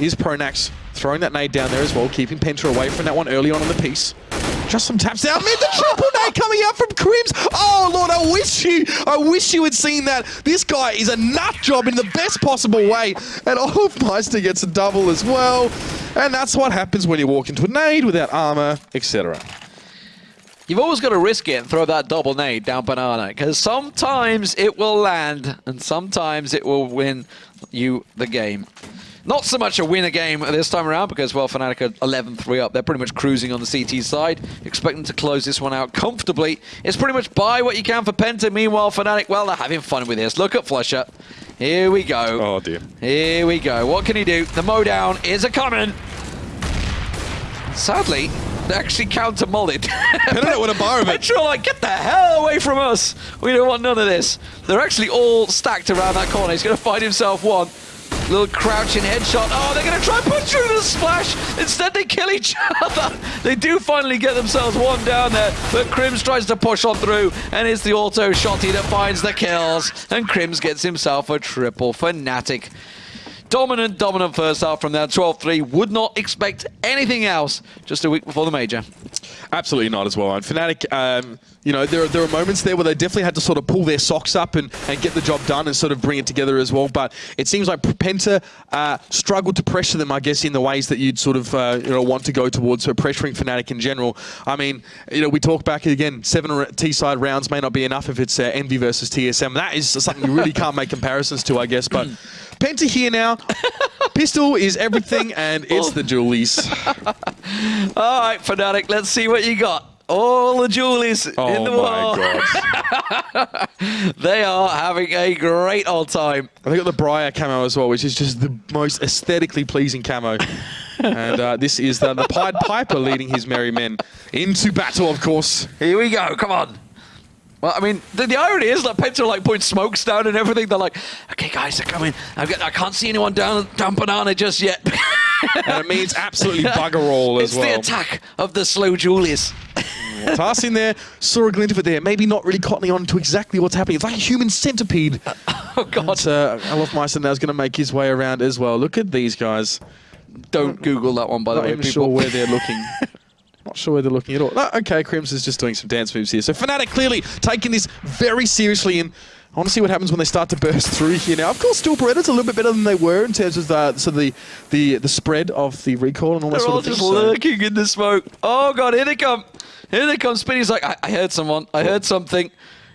is Pronax throwing that nade down there as well, keeping Penta away from that one early on in the piece. Just some taps out mid. The triple nade coming out from KRIMZ. Oh lord, I wish you, I wish you had seen that. This guy is a nut job in the best possible way, and oh, Olofmeister gets a double as well. And that's what happens when you walk into a nade without armor, etc. You've always got to risk it and throw that double nade down banana because sometimes it will land and sometimes it will win you the game. Not so much a win a game this time around because, well, Fnatic are 11-3 up. They're pretty much cruising on the CT side. Expecting to close this one out comfortably. It's pretty much buy what you can for Penta. Meanwhile, Fnatic, well, they're having fun with this. Look at flusha. Here we go. Oh, dear. Here we go. What can he do? The mowdown is a coming. Sadly, they actually counter mullet. They don't want a bar of it. Petra like, get the hell away from us. We don't want none of this. They're actually all stacked around that corner. He's going to find himself one. Little crouching headshot. Oh, they're going to try and push through the splash. Instead, they kill each other. They do finally get themselves one down there, but KRIMZ tries to push on through, and it's the auto shotty that finds the kills, and KRIMZ gets himself a triple. Fnatic dominant, dominant first half from that 12-3. Would not expect anything else just a week before the major. Absolutely not as well. And Fnatic, um, you know, there are, there are moments there where they definitely had to sort of pull their socks up and, and get the job done and sort of bring it together as well. But it seems like Penta uh, struggled to pressure them, I guess, in the ways that you'd sort of, uh, you know, want to go towards. So pressuring Fnatic in general. I mean, you know, we talk back again, seven T-side rounds may not be enough if it's uh, Envy versus TSM. That is something you really can't make comparisons to, I guess. But Penta here now. Pistol is everything, and it's the dualies. All right, Fnatic, let's see what you got. All the dualies Oh in the my god. They are having a great old time. I got the Briar camo as well, which is just the most aesthetically pleasing camo. and uh, this is the, the Pied Piper leading his merry men into battle, of course. Here we go. Come on. Well, I mean, the, the irony is that Penta are like putting smokes down and everything. They're like, okay, guys, they're coming. I've got, I can't see anyone down, down banana just yet. And it means absolutely bugger all as it's well. the attack of the slow dualies. Tass in there, saw a glint of it there. Maybe not really cottoning on to exactly what's happening. It's like a human centipede. oh, God. But uh, Olofmeister now is going to make his way around as well. Look at these guys. Don't Google that one, by the way, people. sure where they're looking. Sure where they're looking at all. No, okay, KRIMZ is just doing some dance moves here. So Fnatic clearly taking this very seriously and I want to see what happens when they start to burst through here now. Of course, still Beretta's a little bit better than they were in terms of the so the the, the spread of the recall and all that They're sort all of thing. just so- lurking in the smoke. Oh god, here they come. Here they come. Spinny's like, I, I heard someone. I heard something.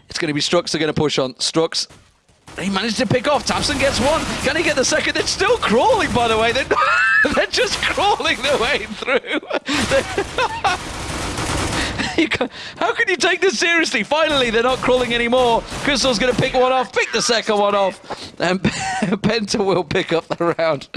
It's going to be Strux. They're going to push on. Strux. He managed to pick off. tabseN gets one. Can he get the second? They're still crawling, by the way. They're, ah! they're just crawling their way through. How can you take this seriously? Finally, they're not crawling anymore. krystal's going to pick one off, pick the second one off, and Penta will pick up the round.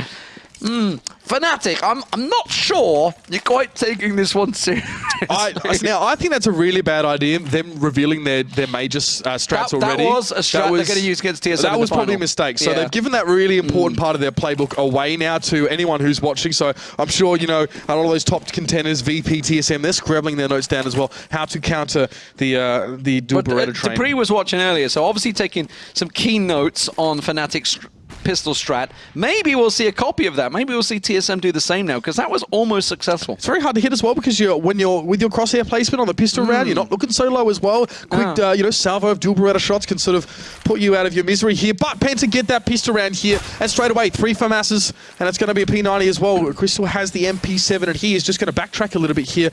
Mm. Fnatic, I'm I'm not sure you're quite taking this one seriously. I, now, I think that's a really bad idea, them revealing their, their major uh, strats That- that already. was a strat they're gonna use against TSM That was probably a mistake. So Yeah. Mm. they've given that really important part of their playbook away now to anyone who's watching. So I'm sure, you know, a lot of those top contenders, VP, TSM, they're scribbling their notes down as well, how to counter the uh, the dual But uh, train. dupreeh was watching earlier, so obviously taking some key notes on Fnatic's pistol strat. Maybe we'll see a copy of that. Maybe we'll see TSM do the same now, because that was almost successful. It's very hard to hit as well because you're when you're with your crosshair placement on the pistol round, you're not looking so low as well. Quick, Mm. Ah. uh, you know, salvo of dual Beretta shots can sort of put you out of your misery here. But Penta get that pistol round here, and straight away three for masses, and it's going to be a P90 as well. krystal has the MP7, and he is just going to backtrack a little bit here.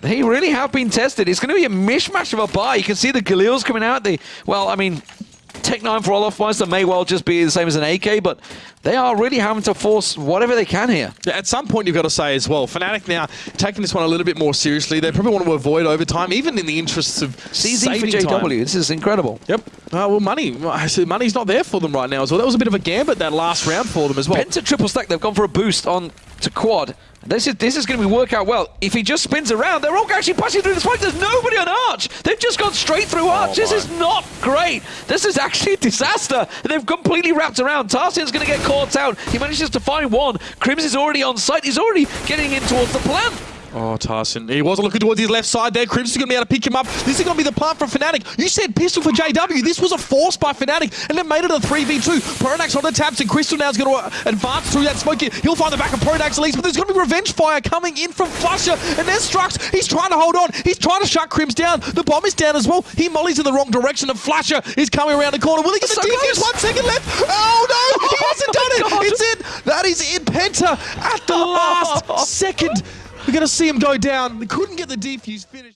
They really have been tested. It's going to be a mishmash of a buy. You can see the Galils coming out. The well, I mean, Tech 9 for Olofmeister may well just be the same as an AK, but they are really having to force whatever they can here. Yeah, At some point, you've got to say as well, Fnatic now taking this one a little bit more seriously. They probably want to avoid overtime, even in the interests of CZ for JW. time. This is incredible. Yep. Uh, well, money. Money's not there for them right now as well. That was a bit of a gambit that last round for them as well. Penta triple stack. They've gone for a boost on to quad. This is this is going to be work out well. If he just spins around, they're all actually passing through the spike. There's nobody on Arch. They've just gone straight through oh Arch. this my. is not great. This is actually a disaster. They've completely wrapped around. tabseN's going to get caught out. He manages to find one. KRIMZ is already on site. He's already getting in towards the plant. Oh, tabseN. He wasn't looking towards his left side there. Crimson's going to be able to pick him up. This is going to be the plant from Fnatic. You said pistol for JW. This was a force by Fnatic, and they made it a 3v2. Pronax on the taps, and krystal now is going to uh, advance through that smoke. He'll find the back of Pronax at least, but there's going to be revenge fire coming in from flusha, and there's Strux. He's trying to hold on. He's trying to shut KRIMZ down. The bomb is down as well. He mollies in the wrong direction, and flusha is coming around the corner. Will he get the So defuse? One second left. Oh, no! He hasn't done it! Oh, God. It's in! That is in Penta at the last second. We're going to see him go down. They couldn't get the defuse finished.